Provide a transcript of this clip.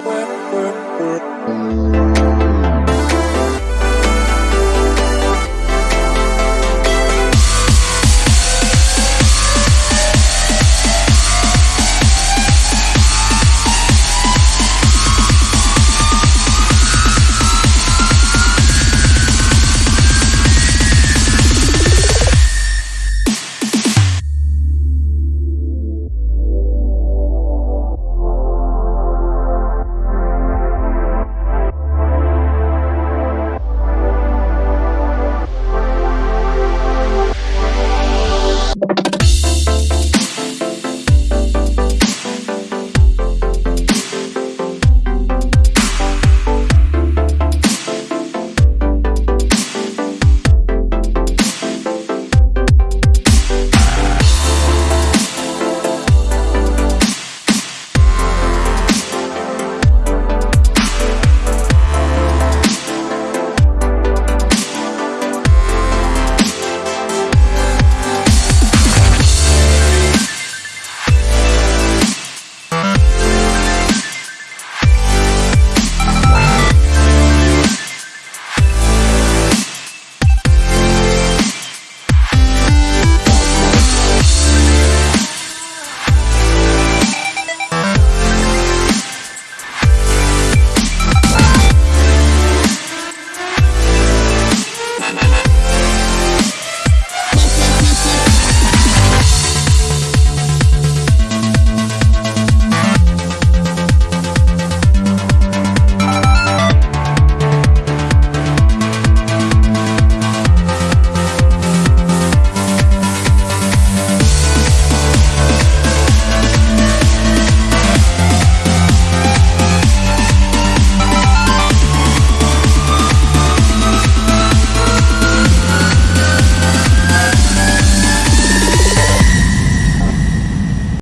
world.